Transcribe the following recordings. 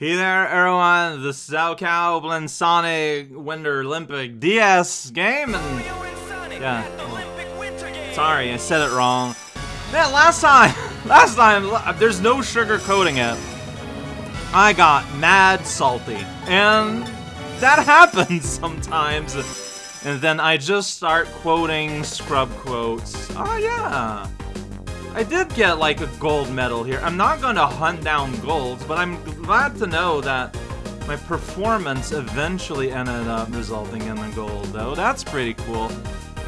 Hey there, everyone. This is Cow Blend Sonic Winter Olympic DS game, and yeah. Sorry, I said it wrong. Man, last time, last time, there's no sugar coating it. I got mad salty, and that happens sometimes. And then I just start quoting scrub quotes. Oh yeah. I did get like a gold medal here. I'm not gonna hunt down golds, but I'm glad to know that my performance eventually ended up resulting in a gold, though. That's pretty cool.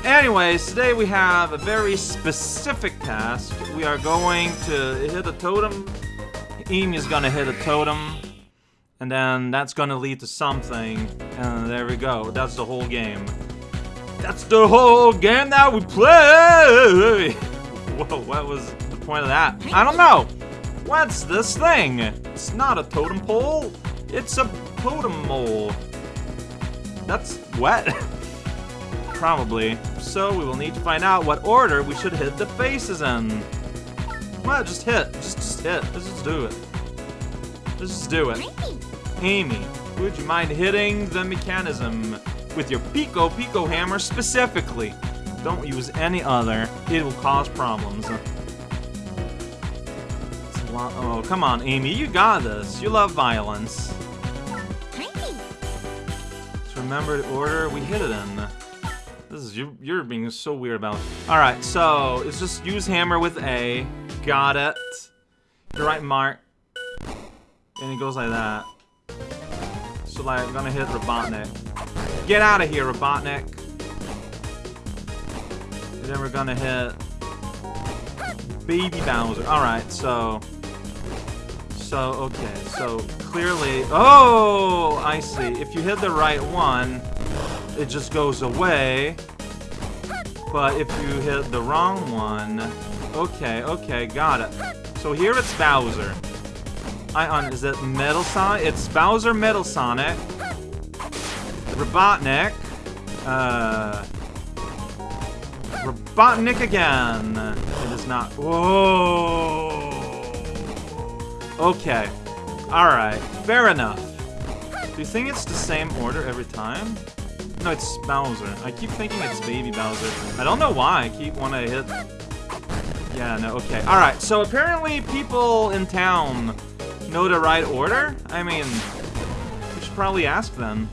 Anyways, today we have a very specific task. We are going to hit a totem. Amy is gonna hit a totem. And then that's gonna lead to something. And there we go. That's the whole game. That's the whole game that we play! Whoa, what was the point of that? I don't know. What's this thing? It's not a totem pole. It's a totem mole. That's wet. Probably. So we will need to find out what order we should hit the faces in. What? Just hit. Just, just hit. Let's just do it. Let's just do it. Amy, would you mind hitting the mechanism with your Piko Piko hammer specifically? Don't use any other. It will cause problems. Oh, come on, Amy. You got this. You love violence. Let's remember the order we hit it in. This is you. You're being so weird about. It. All right, so it's just use hammer with A. Got it. The right mark. And it goes like that. So like, I'm gonna hit Robotnik. Get out of here, Robotnik then we're gonna hit Baby Bowser. Alright, so... So, okay, so clearly... Oh, I see. If you hit the right one, it just goes away. But if you hit the wrong one... Okay, okay, got it. So here it's Bowser. I on is it Metal Sonic? It's Bowser Metal Sonic. Robotnik. Uh Robotnik again. It is not. Whoa. Okay. Alright. Fair enough. Do you think it's the same order every time? No, it's Bowser. I keep thinking it's Baby Bowser. I don't know why. I keep want to hit... Yeah, no, okay. Alright, so apparently people in town know the right order? I mean, we should probably ask them.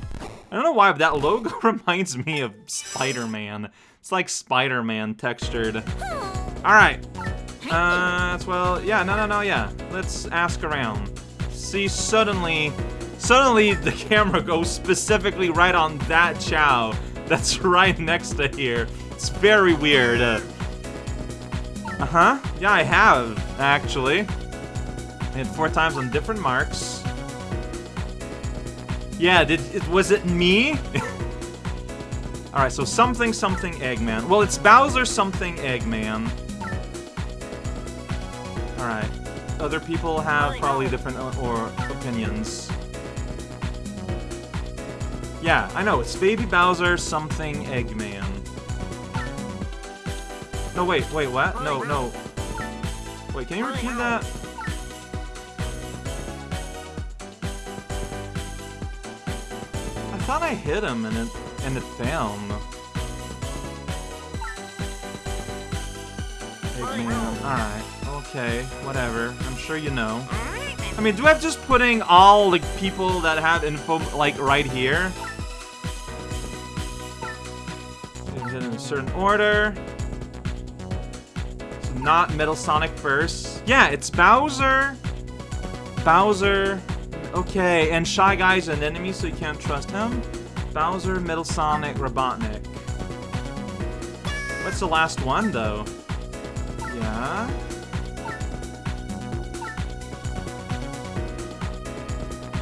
I don't know why, but that logo reminds me of Spider-Man. It's like Spider-Man textured. Alright. Uh, well, yeah, no, no, no, yeah. Let's ask around. See, suddenly, suddenly the camera goes specifically right on that Chao that's right next to here. It's very weird. Uh-huh. Yeah, I have, actually. I hit four times on different marks. Yeah, did it was it me? Alright, so something something Eggman. Well, it's Bowser something Eggman. Alright. Other people have probably different uh, or opinions. Yeah, I know, it's Baby Bowser something Eggman. No, wait, wait, what? No, no. Wait, can you repeat that? I thought I hit him and it in the film. Eggman, alright, okay, whatever. I'm sure you know. I mean, do I have just putting all, like, people that have info, like, right here? Is it in a certain order? It's not Metal Sonic first. Yeah, it's Bowser. Bowser. Okay, and Shy Guy's an enemy, so you can't trust him. Bowser, Metal Sonic, Robotnik. What's the last one, though? Yeah?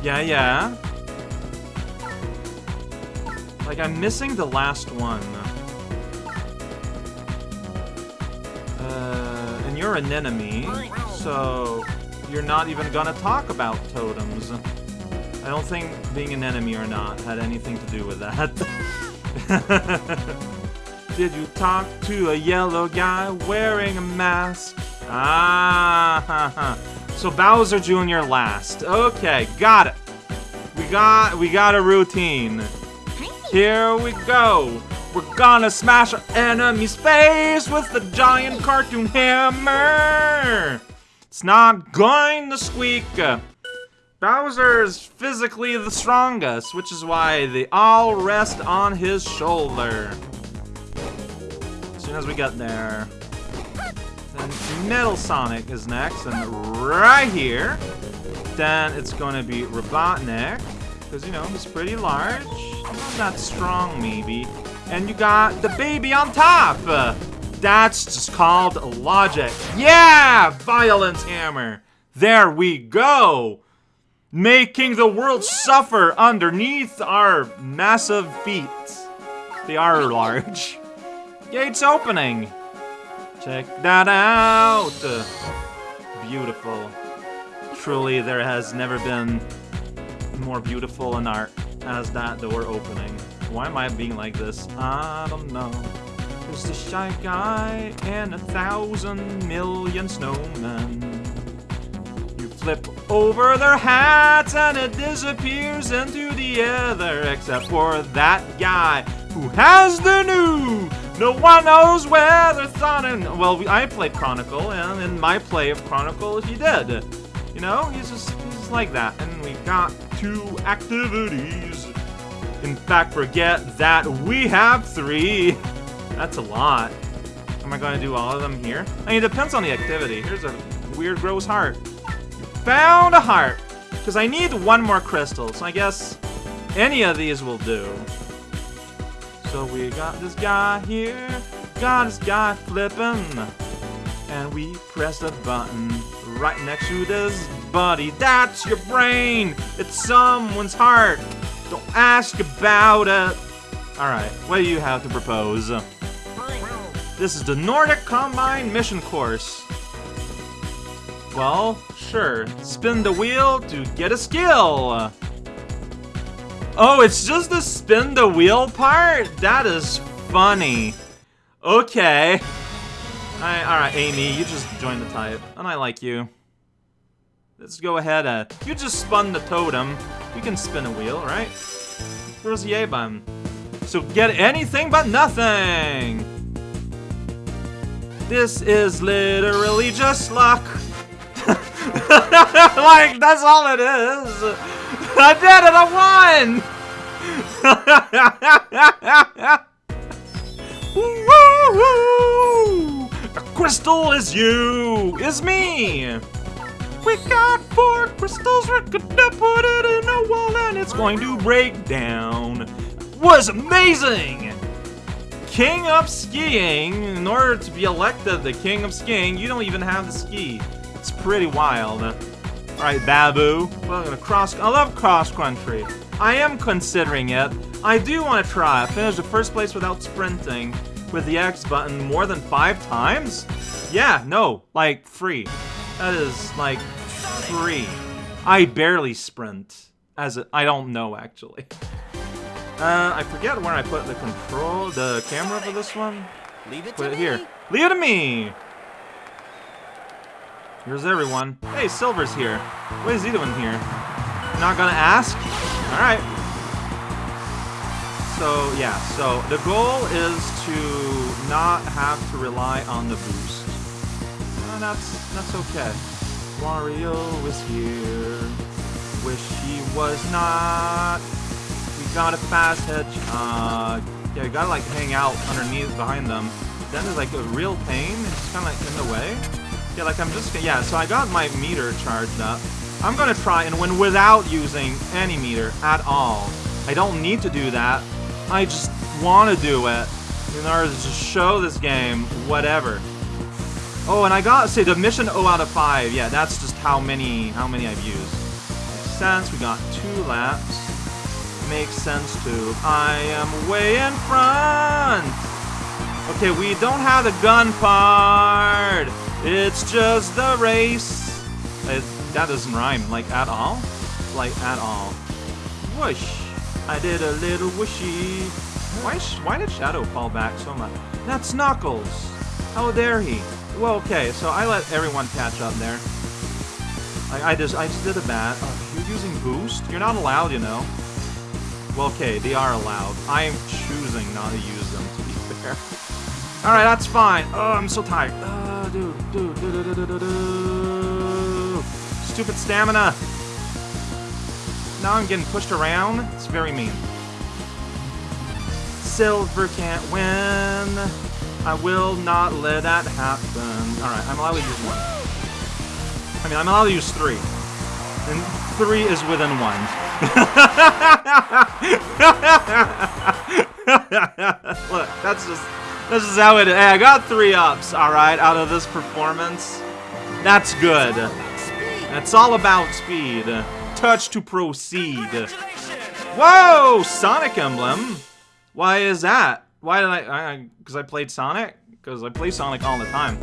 Yeah, yeah. Like, I'm missing the last one. Uh, and you're an enemy, so you're not even gonna talk about totems. I don't think being an enemy or not had anything to do with that. Did you talk to a yellow guy wearing a mask? Ah, ha, ha. so Bowser Jr. last. Okay, got it. We got we got a routine. Here we go. We're gonna smash our enemy's face with the giant cartoon hammer. It's not going to squeak. Bowser's physically the strongest, which is why they all rest on his shoulder. As soon as we get there. Then Metal Sonic is next, and right here. Then it's gonna be Robotnik, because, you know, he's pretty large. Not that strong, maybe. And you got the baby on top! That's just called logic. Yeah! Violence Hammer! There we go! Making the world suffer underneath our massive feet. They are large. Gates opening. Check that out! Beautiful. Truly, there has never been more beautiful in art as that door opening. Why am I being like this? I don't know. There's the shy guy and a thousand million snowmen. You flip over their hats and it disappears into the ether, except for that guy who has the new. No one knows where they're thought and well, I played Chronicle, and in my play of Chronicle, he did. You know, he's just he's like that, and we got two activities. In fact, forget that we have three. That's a lot. Am I going to do all of them here? I mean, it depends on the activity. Here's a weird, gross heart. Found a heart. Because I need one more crystal, so I guess any of these will do. So we got this guy here, got this guy flipping, and we press the button right next to this buddy. That's your brain! It's someone's heart! Don't ask about it! Alright, what do you have to propose? This is the Nordic Combined Mission Course. Well, sure. Spin the wheel to get a skill. Oh, it's just the spin the wheel part? That is funny. Okay. Alright, Amy, you just joined the type. And I like you. Let's go ahead. Uh, you just spun the totem. You can spin a wheel, right? Where's the A button? So get anything but nothing! This is literally just luck. like, that's all it is. I did it, I won! A crystal is you, is me. We got four crystals, we're gonna put it in a wall and it's going to break down. Was amazing! king of skiing, in order to be elected the king of skiing, you don't even have the ski. It's pretty wild. Alright, Babu. Well, I'm gonna cross- I love cross-country. I am considering it. I do want to try. Finish the first place without sprinting with the X button more than five times? Yeah, no, like, free. That is, like, free. I barely sprint. As I don't know, actually. Uh, I forget where I put the control, the camera for this one. Leave it Put to it me. here. Leave it to me! Here's everyone. Hey, Silver's here. What is he doing here? Not gonna ask? Alright. So, yeah, so the goal is to not have to rely on the boost. That's, that's okay. Wario is here. Wish he was not. We got a fast hedgehog. Yeah, you gotta like hang out underneath behind them. Then there's like a real pain. It's kind of like in the way. Yeah, like I'm just yeah. So I got my meter charged up. I'm gonna try and win without using any meter at all. I don't need to do that. I just want to do it in order to just show this game whatever. Oh, and I got say the mission 0 out of 5. Yeah, that's just how many how many I've used. Makes sense. We got two laps. Makes sense too. I am way in front. Okay, we don't have the gun part. It's just the race. It, that doesn't rhyme like at all. Like at all. Whoosh. I did a little whooshy. Why, why did Shadow fall back so much? That's Knuckles. How dare he? Well, okay, so I let everyone catch up there. I, I just I just did a bat. Oh, you're using boost? You're not allowed, you know. Well, okay, they are allowed. I am choosing not to use them, to be fair. Alright, that's fine. Oh, I'm so tired. Uh, dude, dude, dude, dude, dude, dude, dude. Stupid stamina. Now I'm getting pushed around. It's very mean. Silver can't win. I will not let that happen. Alright, I'm allowed to use one. I mean, I'm allowed to use three. And three is within one. Look, that's just that's is how it is. Hey, I got three ups, alright, out of this performance. That's good. It's all about speed. Touch to proceed. Whoa! Sonic Emblem? Why is that? Why did I... Because I, I, played Sonic? Because I play Sonic all the time.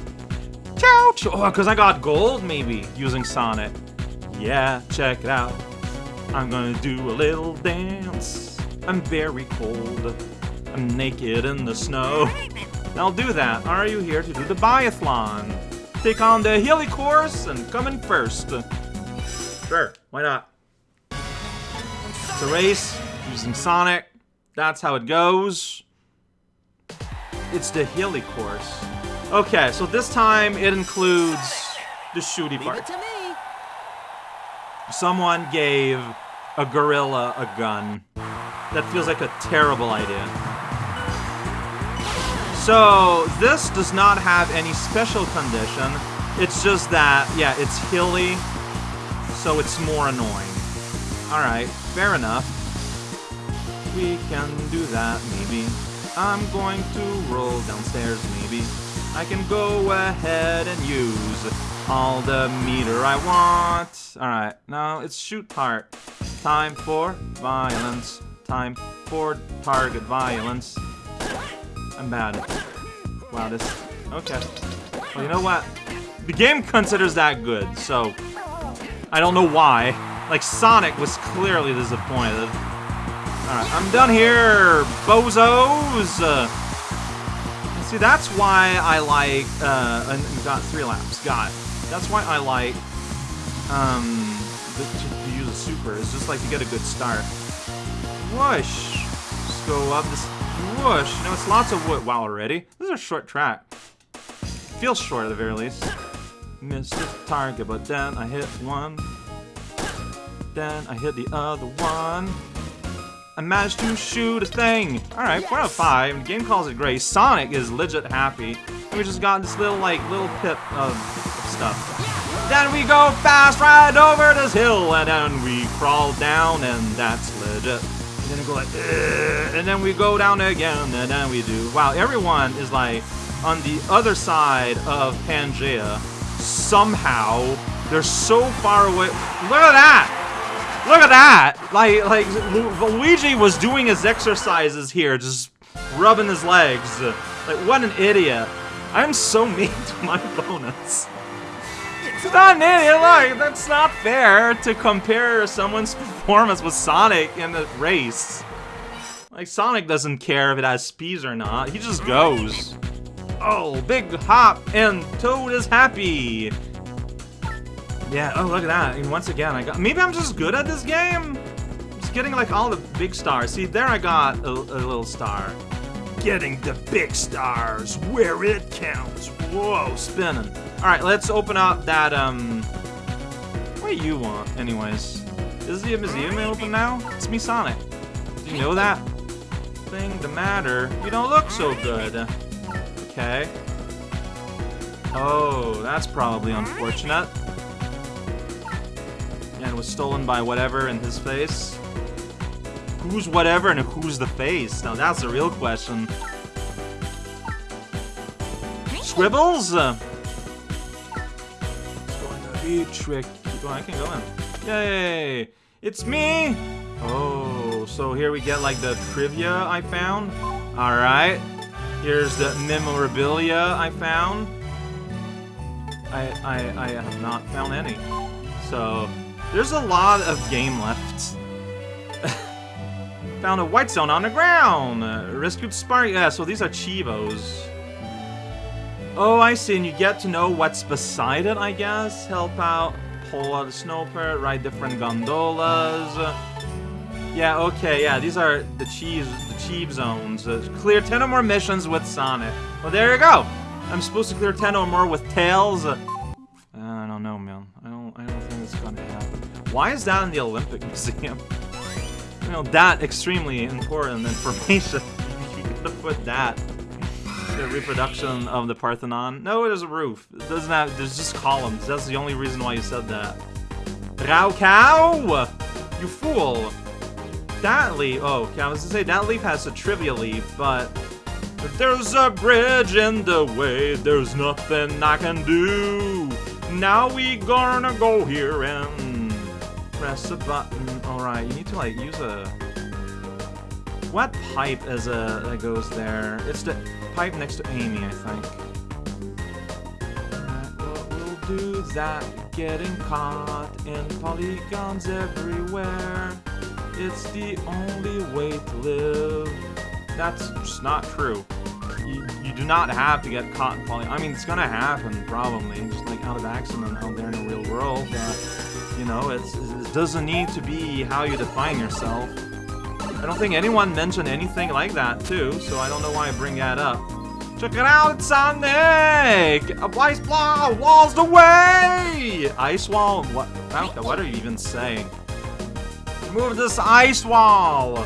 Chao! Oh, because I got gold, maybe, using Sonic. Yeah, check it out. I'm gonna do a little dance. I'm very cold. I'm naked in the snow. I'll do that. Are you here to do the biathlon? Take on the hilly course and come in first. Sure, why not? It's a race using Sonic. That's how it goes. It's the hilly course. Okay, so this time it includes the shooty part. Someone gave a gorilla a gun. That feels like a terrible idea. So, this does not have any special condition. It's just that, yeah, it's hilly, so it's more annoying. Alright, fair enough. We can do that, maybe. I'm going to roll downstairs, maybe. I can go ahead and use all the meter I want. Alright, now it's shoot part. Time for violence. Time for target violence. I'm bad. Wow, this... Okay. Well, you know what? The game considers that good, so... I don't know why. Like, Sonic was clearly disappointed. Alright, I'm done here, bozos! Uh, see, that's why I like... Uh, and got three laps. Got it. That's why I like... Um... The, to, to use a super. It's just like to get a good start. Whoosh! Just go up this... Whoosh! You it's lots of wood. Wow, already? This is a short track. Feels short at the very least. Missed the target, but then I hit one. Then I hit the other one. I managed to shoot a thing. Alright, 4 out of 5. The game calls it great. Sonic is legit happy. And we just got this little, like, little pip of stuff. Then we go fast right over this hill, and then we crawl down, and that's legit. And then we go like, Ugh, and then we go down again, and then we do. Wow, everyone is like on the other side of Pangea. Somehow, they're so far away. Look at that! Look at that! Like, like Luigi was doing his exercises here, just rubbing his legs. Like, what an idiot. I'm so mean to my opponents. It's not an idiot, like, that's not fair to compare someone's performance with Sonic in the race. Like, Sonic doesn't care if it has speeds or not, he just goes. Oh, big hop, and Toad is happy. Yeah, oh, look at that. And once again, I got... Maybe I'm just good at this game? I'm just getting, like, all the big stars. See, there I got a, a little star. Getting the big stars where it counts. Whoa, spinning. Alright, let's open up that, um... What do you want, anyways? Is the museum open now? It's me, Sonic. Do you know that? Thing the matter. You don't look so good. Okay. Oh, that's probably unfortunate and was stolen by whatever in his face. Who's whatever and who's the face? Now that's the real question. Scribbles? Uh, it's going to be tricky. I can go in. Yay! It's me! Oh, so here we get like the trivia I found. Alright. Here's the memorabilia I found. I, I, I have not found any. So, there's a lot of game left. Found a white zone on the ground! Uh, rescued Spark. Yeah, so these are Chivos. Oh, I see, and you get to know what's beside it, I guess? Help out Pull out a snow ride different gondolas. Yeah, okay, yeah, these are the cheese, the cheap zones. Uh, clear 10 or more missions with Sonic. Well, there you go. I'm supposed to clear 10 or more with Tails. Uh, I don't know, man. I don't, I don't think it's gonna happen. Why is that in the Olympic Museum? Know, that extremely important information. gotta put that. The reproduction of the Parthenon. No, there's a roof. It doesn't have, there's just columns. That's the only reason why you said that. raocow! You fool! that leaf. Oh, okay, I was gonna say that leaf has a trivia leaf, but if there's a bridge in the way, there's nothing I can do. Now we gonna go here and press a button. Alright, you need to like use a what pipe is a that goes there? It's the pipe next to Amy, I think. Well, do that. Getting caught in polygons everywhere. It's the only way to live. That's just not true. You, you do not have to get caught in falling. I mean, it's gonna happen, probably, just like out of accident out there in the real world. But, you know, it's, it doesn't need to be how you define yourself. I don't think anyone mentioned anything like that, too, so I don't know why I bring that up. Check it out, Sonic! A ice block walls the way! Ice wall? What? What are you even saying? Move this ice wall!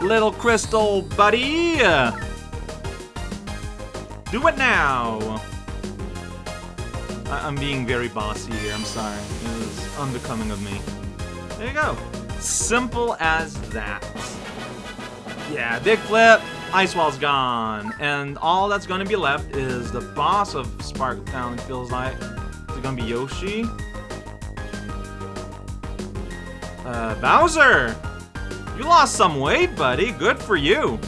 Little crystal buddy! Do it now! I am being very bossy here, I'm sorry. It was unbecoming of me. There you go. Simple as that. Yeah, big flip, ice wall's gone. And all that's gonna be left is the boss of Spark Town, feels like. Is it gonna be Yoshi? Uh, Bowser! You lost some weight, buddy. Good for you.